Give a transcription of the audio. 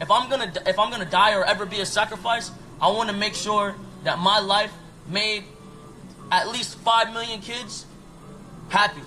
if I'm gonna if I'm gonna die or ever be a sacrifice, I want to make sure that my life made at least five million kids happy.